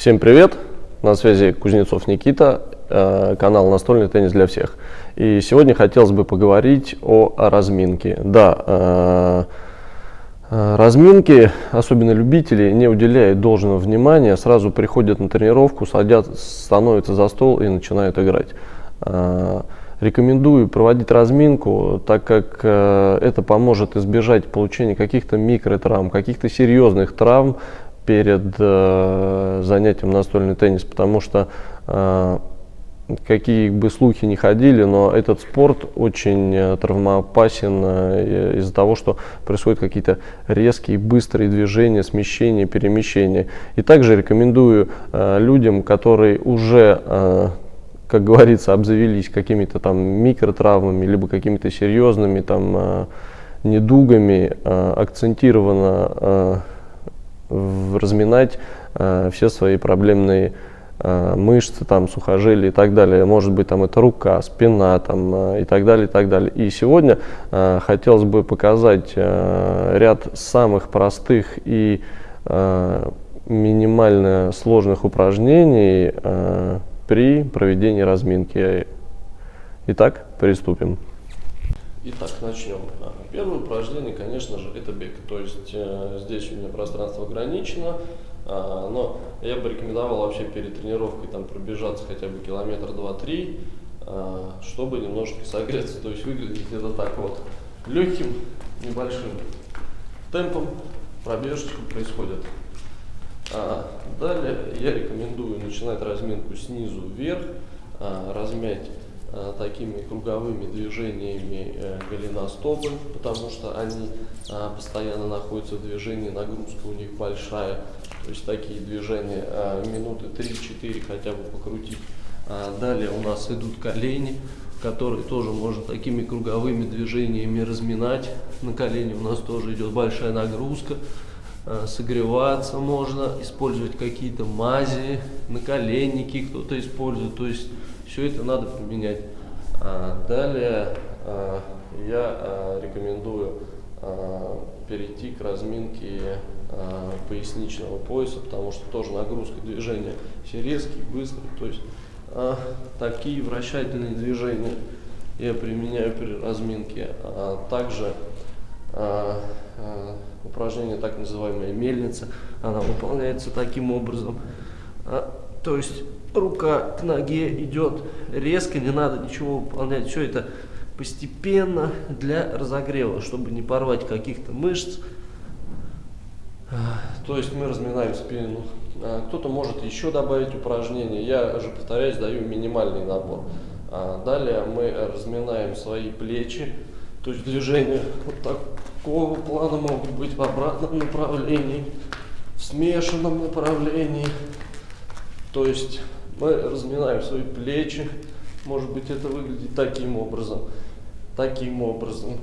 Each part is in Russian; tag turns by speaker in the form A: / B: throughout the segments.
A: Всем привет! На связи Кузнецов Никита, э, канал «Настольный теннис для всех». И сегодня хотелось бы поговорить о разминке. Да, э, э, разминки, особенно любители, не уделяют должного внимания, сразу приходят на тренировку, садят, становятся за стол и начинают играть. Рекомендую проводить разминку, так как это поможет избежать получения каких-то микротравм, каких-то серьезных травм перед э, занятием настольный теннис, потому что э, какие бы слухи не ходили, но этот спорт очень э, травмоопасен э, из-за того, что происходят какие-то резкие, быстрые движения, смещения, перемещения. И также рекомендую э, людям, которые уже э, как говорится, обзавелись какими-то там микротравмами, либо какими-то серьезными там э, недугами, э, акцентированно разминать э, все свои проблемные э, мышцы, там, сухожилия и так далее. Может быть, там это рука, спина там, э, и так далее, и так далее. И сегодня э, хотелось бы показать э, ряд самых простых и э, минимально сложных упражнений э, при проведении разминки. Итак, приступим.
B: Итак, начнем. А, первое упражнение, конечно же, это бег. То есть э, здесь у меня пространство ограничено, э, но я бы рекомендовал вообще перед тренировкой там пробежаться хотя бы километр два-три, э, чтобы немножко согреться. То есть выглядит это так вот легким, небольшим темпом пробежечка происходит. А, далее я рекомендую начинать разминку снизу вверх, а, размять такими круговыми движениями э, голеностопы, потому что они э, постоянно находятся в движении, нагрузка у них большая. То есть такие движения минуты 3-4 хотя бы покрутить. Далее у нас идут колени, которые тоже можно такими круговыми движениями разминать. На колени у нас тоже идет большая нагрузка. Согреваться можно, использовать какие-то мази, наколенники кто-то использует. То есть все это надо применять. А, далее а, я а, рекомендую перейти к разминке поясничного пояса, потому что тоже нагрузка движения все резкие, быстрые. То есть такие вращательные движения я применяю при разминке. Также упражнение так называемая мельница, она выполняется таким образом. То есть рука к ноге идет резко, не надо ничего выполнять. Все это постепенно для разогрева, чтобы не порвать каких-то мышц. То есть мы разминаем спину. А, кто-то может еще добавить упражнения. Я же, повторяюсь, даю минимальный набор. А, далее мы разминаем свои плечи. То есть движения вот такого плана могут быть в обратном направлении, в смешанном направлении. То есть мы разминаем свои плечи. Может быть, это выглядит таким образом. Таким образом.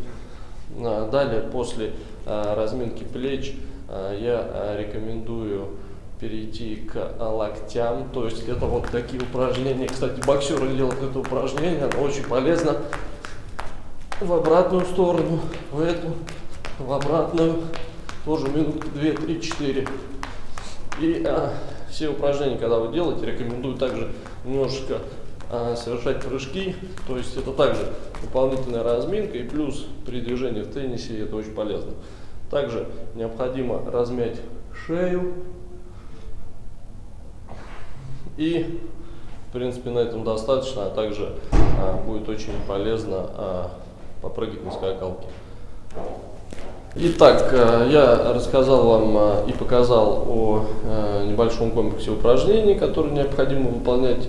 B: А, далее, после а, разминки плеч, а, я рекомендую перейти к локтям. То есть это вот такие упражнения. Кстати, боксеры делают это упражнение, оно очень полезно. В обратную сторону, в эту, в обратную. Тоже минут 2, 3, 4. И а, все упражнения, когда вы делаете, рекомендую также немножечко а, совершать прыжки. То есть это также дополнительная разминка и плюс при движении в теннисе это очень полезно. Также необходимо размять шею. И, в принципе, на этом достаточно. А также а, будет очень полезно а, попрыгать на скакалке. Итак, э, я рассказал вам э, и показал о э, небольшом комплексе упражнений, которые необходимо выполнять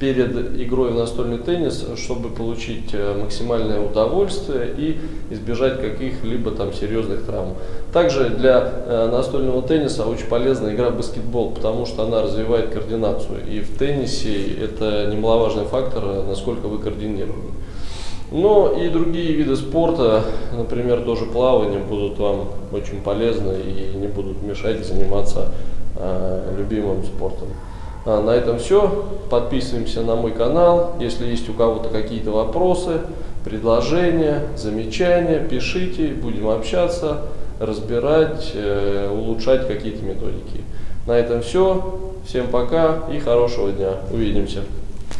B: перед игрой в настольный теннис, чтобы получить максимальное удовольствие и избежать каких-либо там серьезных травм. Также для настольного тенниса очень полезна игра в баскетбол, потому что она развивает координацию. И в теннисе это немаловажный фактор, насколько вы координированы. Но и другие виды спорта, например, тоже плавание, будут вам очень полезны и не будут мешать заниматься э, любимым спортом. А на этом все. Подписываемся на мой канал. Если есть у кого-то какие-то вопросы, предложения, замечания, пишите, будем общаться, разбирать, э, улучшать какие-то методики. На этом все. Всем пока и хорошего дня. Увидимся.